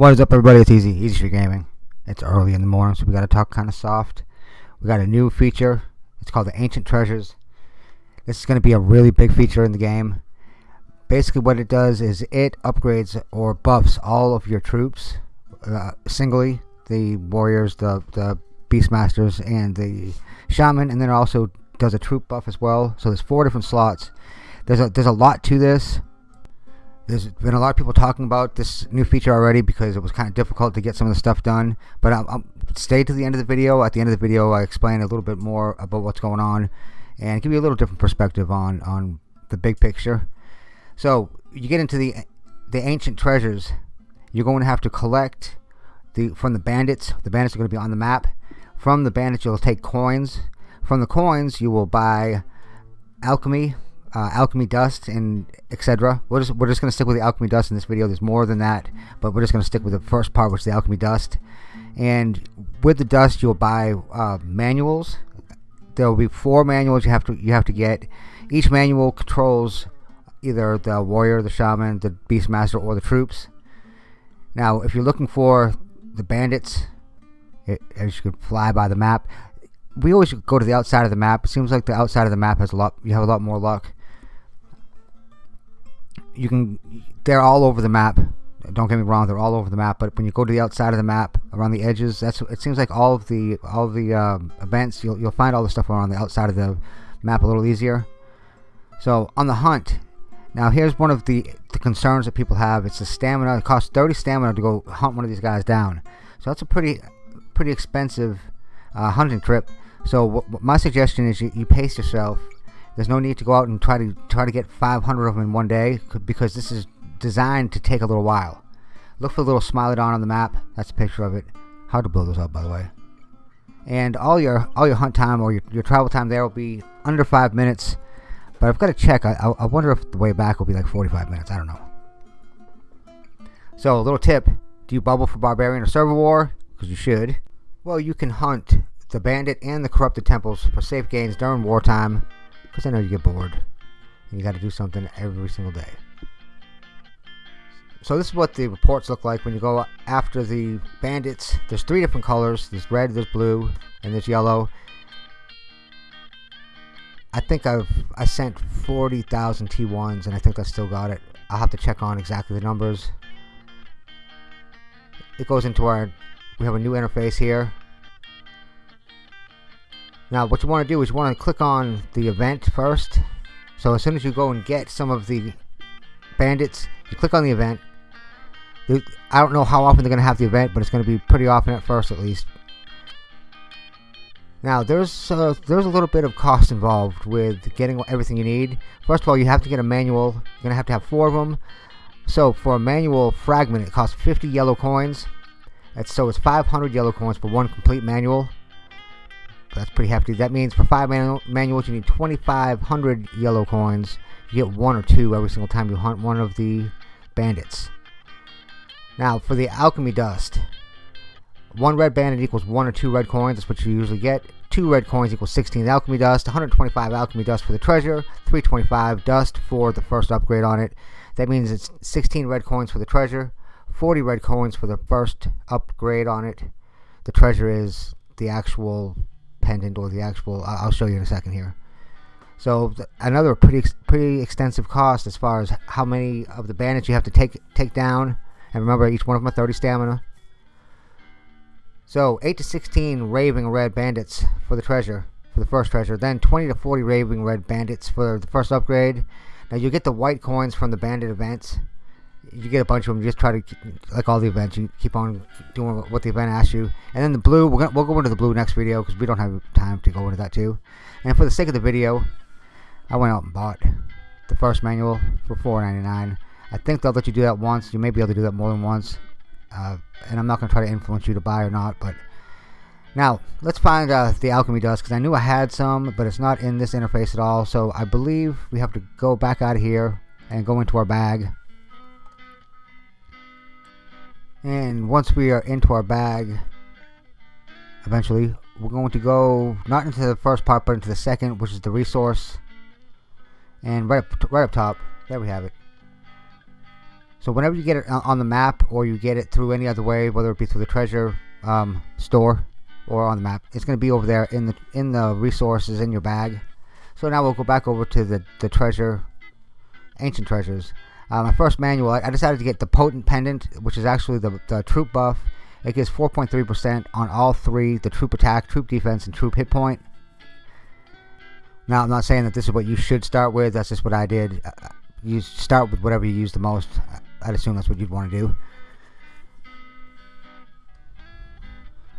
What is up, everybody? It's Easy, Easy Street Gaming. It's early in the morning, so we got to talk kind of soft. We got a new feature. It's called the Ancient Treasures. This is to be a really big feature in the game. Basically, what it does is it upgrades or buffs all of your troops uh, singly. The warriors, the the beastmasters, and the shaman, and then it also does a troop buff as well. So there's four different slots. There's a there's a lot to this there's been a lot of people talking about this new feature already because it was kind of difficult to get some of the stuff done. But I'll, I'll stay to the end of the video. At the end of the video, I explain a little bit more about what's going on and give you a little different perspective on on the big picture. So you get into the the ancient treasures. You're going to have to collect the from the bandits. The bandits are going to be on the map. From the bandits, you'll take coins. From the coins, you will buy alchemy uh, alchemy dust and etc. We're just, we're just going to stick with the alchemy dust in this video. There's more than that, but we're just going to stick with the first part, which is the alchemy dust. And with the dust, you'll buy uh, manuals. There will be four manuals you have to you have to get. Each manual controls either the warrior, the shaman, the beastmaster, or the troops. Now, if you're looking for the bandits, it, as you can fly by the map, we always go to the outside of the map. It seems like the outside of the map has a lot. You have a lot more luck you can they're all over the map. Don't get me wrong they're all over the map but when you go to the outside of the map around the edges that's it seems like all of the all of the um, events you'll, you'll find all the stuff around the outside of the map a little easier. So on the hunt now here's one of the, the concerns that people have. It's the stamina it costs 30 stamina to go hunt one of these guys down. So that's a pretty pretty expensive uh, hunting trip. So my suggestion is you, you pace yourself there's no need to go out and try to try to get 500 of them in one day because this is designed to take a little while. Look for the little Smilodon on the map. That's a picture of it. Hard to blow those up, by the way. And all your all your hunt time or your, your travel time there will be under five minutes. But I've got to check. I, I wonder if the way back will be like 45 minutes. I don't know. So a little tip: Do you bubble for barbarian or server war? Because you should. Well, you can hunt the bandit and the corrupted temples for safe gains during wartime because I know you get bored. And you got to do something every single day. So this is what the reports look like when you go after the bandits. There's three different colors. There's red, there's blue, and there's yellow. I think I've I sent 40,000 T1s and I think I still got it. I'll have to check on exactly the numbers. It goes into our we have a new interface here now what you want to do is you want to click on the event first. So as soon as you go and get some of the bandits, you click on the event. I don't know how often they're going to have the event, but it's going to be pretty often at first at least. Now there's uh, there's a little bit of cost involved with getting everything you need. First of all, you have to get a manual. You're going to have to have four of them. So for a manual fragment, it costs 50 yellow coins. That's, so it's 500 yellow coins for one complete manual. That's pretty hefty. That means for five manu manuals, you need 2,500 yellow coins. You get one or two every single time you hunt one of the bandits. Now, for the alchemy dust, one red bandit equals one or two red coins. That's what you usually get. Two red coins equals 16 alchemy dust. 125 alchemy dust for the treasure. 325 dust for the first upgrade on it. That means it's 16 red coins for the treasure. 40 red coins for the first upgrade on it. The treasure is the actual pendant or the actual I'll show you in a second here. So another pretty pretty extensive cost as far as how many of the bandits you have to take take down. And remember each one of them are 30 stamina. So 8 to 16 raving red bandits for the treasure for the first treasure. Then 20 to 40 raving red bandits for the first upgrade. Now you get the white coins from the bandit events you get a bunch of them. You just try to, like all the events, you keep on doing what the event asks you. And then the blue, we're gonna, we'll go into the blue next video because we don't have time to go into that too. And for the sake of the video, I went out and bought the first manual for $4.99. I think they'll let you do that once. You may be able to do that more than once. Uh, and I'm not going to try to influence you to buy or not, but now, let's find uh, the alchemy dust, because I knew I had some, but it's not in this interface at all, so I believe we have to go back out of here and go into our bag. And once we are into our bag eventually we're going to go not into the first part but into the second which is the resource and right up, right up top there we have it So whenever you get it on the map or you get it through any other way, whether it be through the treasure um, store or on the map, it's going to be over there in the in the resources in your bag. So now we'll go back over to the, the treasure, ancient treasures. Uh, my first manual, I, I, decided to get the potent pendant, which is actually the, the troop buff. It gives 4.3% on all three, the troop attack, troop defense, and troop hit point. Now, I'm not saying that this is what you should start with. That's just what I did. Uh, you start with whatever you use the most. I'd assume that's what you'd want to do.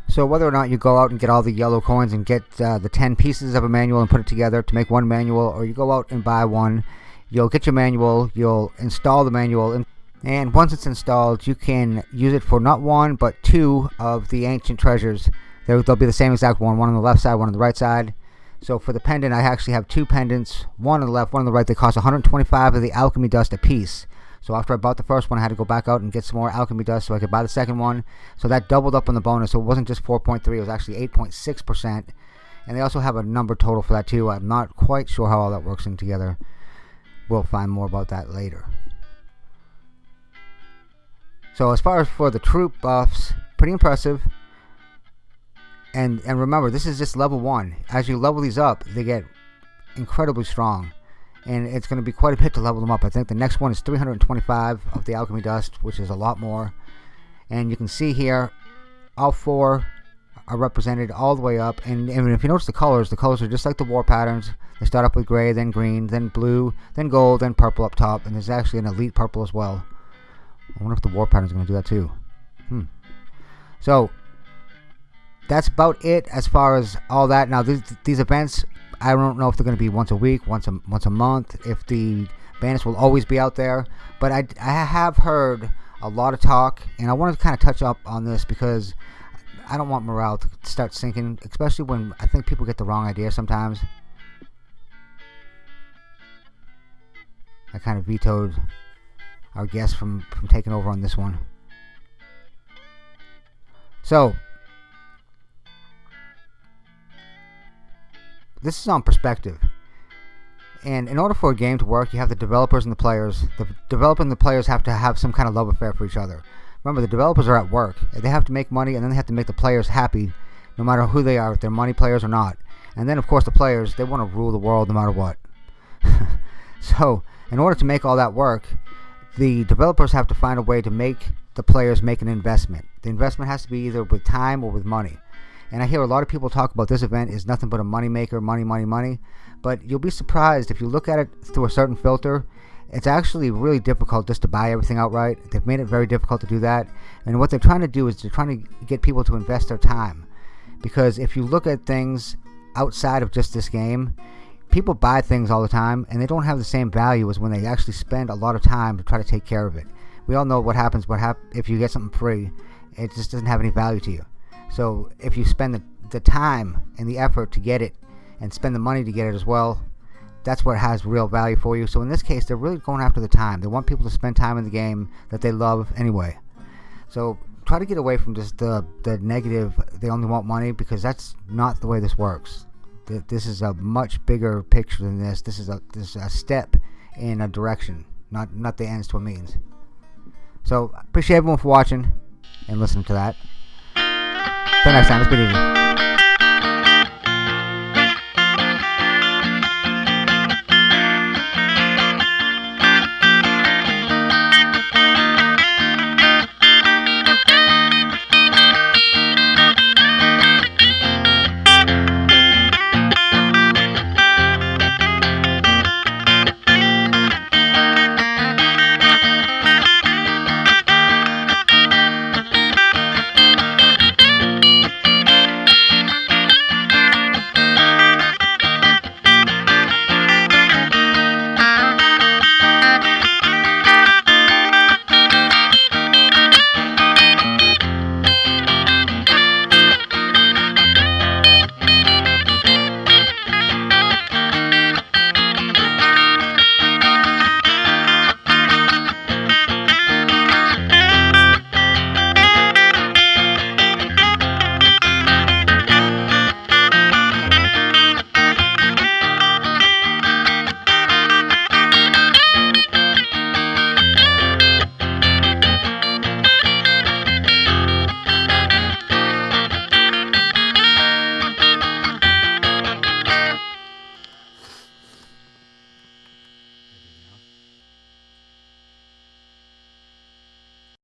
So whether or not you go out and get all the yellow coins and get uh, the 10 pieces of a manual and put it together to make one manual, or you go out and buy one, you'll get your manual, you'll install the manual, and once it's installed, you can use it for not one, but two of the ancient treasures. They'll, they'll be the same exact one, one on the left side, one on the right side. So for the pendant, I actually have two pendants, one on the left, one on the right. They cost 125 of the alchemy dust a piece. So after I bought the first one, I had to go back out and get some more alchemy dust so I could buy the second one. So that doubled up on the bonus. So it wasn't just 4.3, it was actually 8.6%. And they also have a number total for that too. I'm not quite sure how all that works in together. We'll find more about that later. So as far as for the troop buffs, pretty impressive. And and remember this is just level one. As you level these up they get incredibly strong. And it's going to be quite a bit to level them up. I think the next one is 325 of the alchemy dust which is a lot more. And you can see here all four are represented all the way up. And, and if you notice the colors the colors are just like the war patterns. They start up with gray then green then blue then gold then purple up top. And there's actually an elite purple as well. I wonder if the war pattern is going to do that too. Hmm. So that's about it as far as all that. Now these these events, I don't know if they're going to be once a week, once a once a month. If the bandits will always be out there, but I I have heard a lot of talk, and I wanted to kind of touch up on this because I don't want morale to start sinking, especially when I think people get the wrong idea sometimes. I kind of vetoed our guest from, from taking over on this one. So, this is on perspective. And in order for a game to work, you have the developers and the players. The developer and the players have to have some kind of love affair for each other. Remember, the developers are at work. They have to make money, and then they have to make the players happy, no matter who they are, if they're money players or not. And then, of course, the players, they want to rule the world no matter what. so, in order to make all that work, the developers have to find a way to make the players make an investment. The investment has to be either with time or with money. And I hear a lot of people talk about this event is nothing but a money maker, money, money, money. But you'll be surprised if you look at it through a certain filter. It's actually really difficult just to buy everything outright. They've made it very difficult to do that. And what they're trying to do is they're trying to get people to invest their time. Because if you look at things outside of just this game, people buy things all the time and they don't have the same value as when they actually spend a lot of time to try to take care of it. We all know what happens what hap- if you get something free. It just doesn't have any value to you. So if you spend the, the time and the effort to get it and spend the money to get it as well, that's what has real value for you. So in this case, they're really going after the time. They want people to spend time in the game that they love anyway. So try to get away from just the, the negative, they only want money, because that's not the way this works. This is a much bigger picture than this. This is a, this is a step in a direction, not, not the ends to a means. So appreciate everyone for watching and listening to that. Till next time, it's been easy.